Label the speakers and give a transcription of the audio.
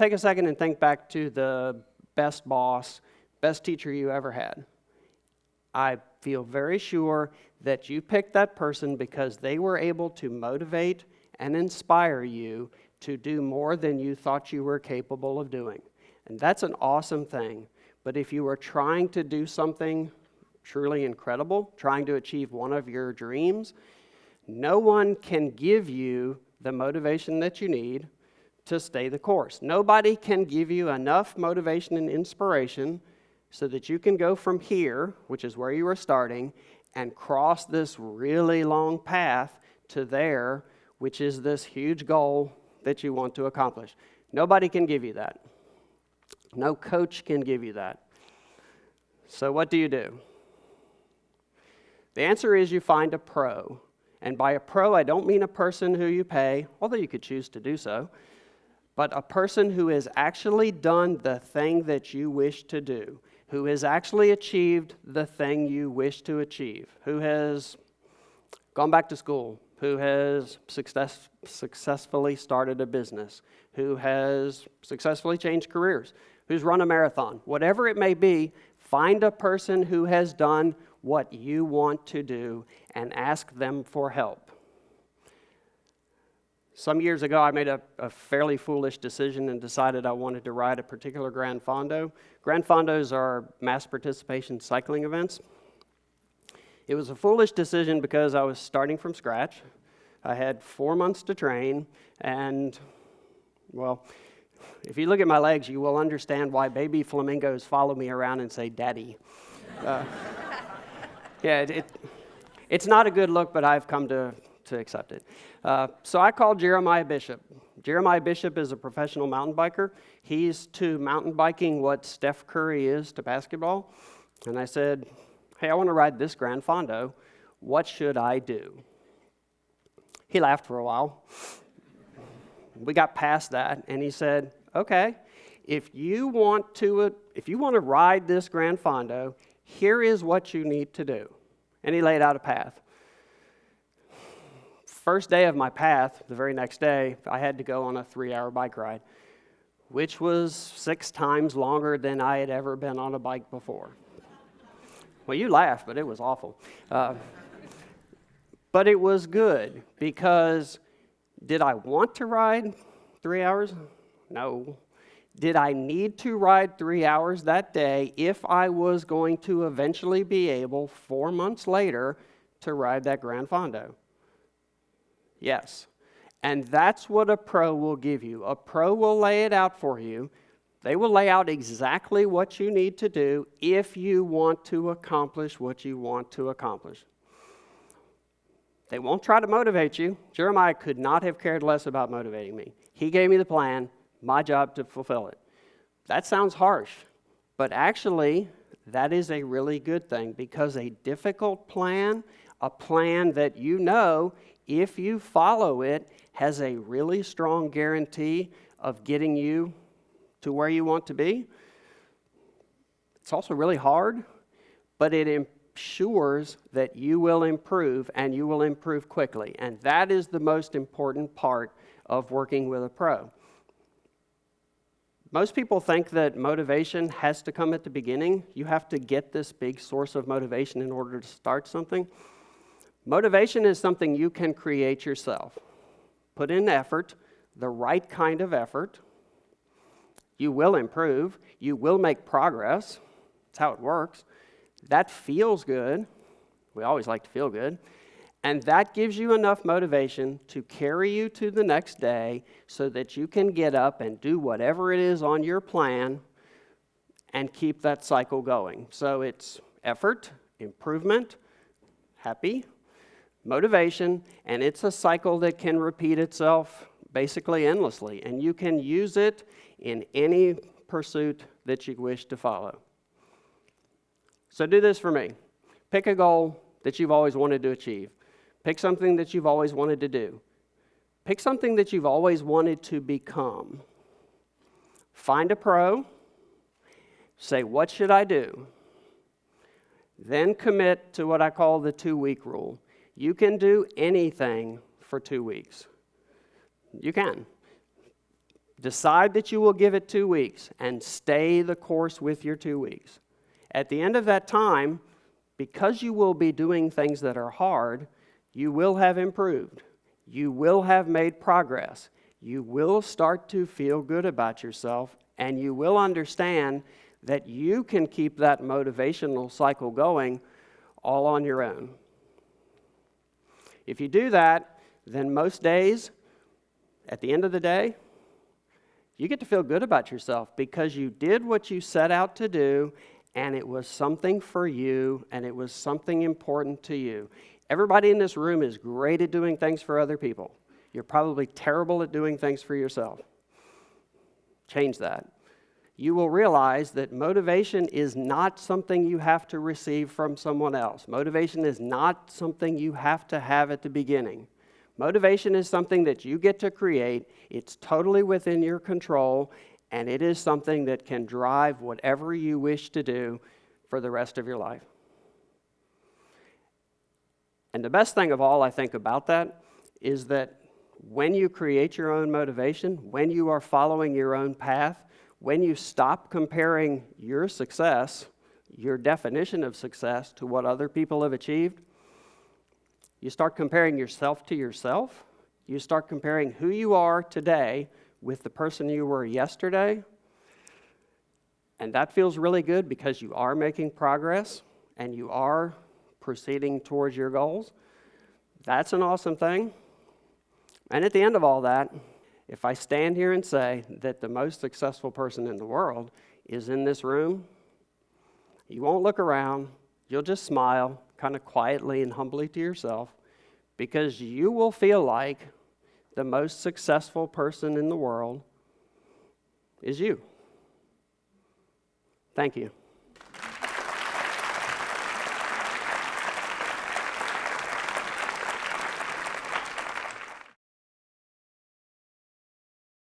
Speaker 1: take a second and think back to the best boss, best teacher you ever had. I feel very sure that you picked that person because they were able to motivate and inspire you to do more than you thought you were capable of doing. And that's an awesome thing. But if you are trying to do something truly incredible, trying to achieve one of your dreams, no one can give you the motivation that you need to stay the course. Nobody can give you enough motivation and inspiration so that you can go from here, which is where you were starting, and cross this really long path to there, which is this huge goal that you want to accomplish. Nobody can give you that. No coach can give you that. So, what do you do? The answer is you find a pro. And by a pro, I don't mean a person who you pay, although you could choose to do so, but a person who has actually done the thing that you wish to do, who has actually achieved the thing you wish to achieve, who has gone back to school, who has success, successfully started a business, who has successfully changed careers, who's run a marathon, whatever it may be, find a person who has done what you want to do and ask them for help. Some years ago, I made a, a, fairly foolish decision and decided I wanted to ride a particular Grand Fondo. Grand Fondos are mass participation cycling events. It was a foolish decision because I was starting from scratch. I had four months to train, and, well, if you look at my legs, you will understand why baby flamingos follow me around and say, Daddy. Uh, yeah, it, it, it's not a good look, but I've come to, to accept it. Uh, so I called Jeremiah Bishop. Jeremiah Bishop is a professional mountain biker. He's to mountain biking what Steph Curry is to basketball. And I said, Hey, I want to ride this Grand Fondo. What should I do? He laughed for a while. We got past that, and he said, Okay, if you want to, if you want to ride this Grand Fondo, here is what you need to do. And he laid out a path. First day of my path, the very next day, I had to go on a three hour bike ride, which was six times longer than I had ever been on a bike before. Well, you laugh, but it was awful. Uh, but it was good because did I want to ride three hours? No. Did I need to ride three hours that day if I was going to eventually be able, four months later, to ride that Grand Fondo? Yes. And that's what a pro will give you. A pro will lay it out for you. They will lay out exactly what you need to do if you want to accomplish what you want to accomplish. They won't try to motivate you. Jeremiah could not have cared less about motivating me. He gave me the plan my job to fulfill it. That sounds harsh, but actually, that is a really good thing because a difficult plan, a plan that you know, if you follow it, has a really strong guarantee of getting you to where you want to be. It's also really hard, but it ensures that you will improve and you will improve quickly. And that is the most important part of working with a pro. Most people think that motivation has to come at the beginning. You have to get this big source of motivation in order to start something. Motivation is something you can create yourself. Put in effort, the right kind of effort. You will improve, you will make progress. That's how it works. That feels good. We always like to feel good. And that gives you enough motivation to carry you to the next day so that you can get up and do whatever it is on your plan and keep that cycle going. So it's effort, improvement, happy, motivation, and it's a cycle that can repeat itself basically endlessly. And you can use it in any pursuit that you wish to follow. So do this for me. Pick a goal that you've always wanted to achieve. Pick something that you've always wanted to do. Pick something that you've always wanted to become. Find a pro. Say, What should I do? Then commit to what I call the two week rule. You can do anything for two weeks. You can. Decide that you will give it two weeks and stay the course with your two weeks. At the end of that time, because you will be doing things that are hard, you will have improved. You will have made progress. You will start to feel good about yourself, and you will understand that you can keep that motivational cycle going all on your own. If you do that, then most days, at the end of the day, you get to feel good about yourself because you did what you set out to do and it was something for you and it was something important to you. Everybody in this room is great at doing things for other people. You're probably terrible at doing things for yourself. Change that. You will realize that motivation is not something you have to receive from someone else. Motivation is not something you have to have at the beginning. Motivation is something that you get to create, it's totally within your control, and it is something that can drive whatever you wish to do for the rest of your life. And the best thing of all, I think, about that is that when you create your own motivation, when you are following your own path, when you stop comparing your success, your definition of success, to what other people have achieved, you start comparing yourself to yourself. You start comparing who you are today with the person you were yesterday. And that feels really good because you are making progress and you are proceeding towards your goals. That's an awesome thing. And at the end of all that, if I stand here and say that the most successful person in the world is in this room, you won't look around, you'll just smile kind of quietly and humbly to yourself because you will feel like the most successful person in the world is you. Thank you.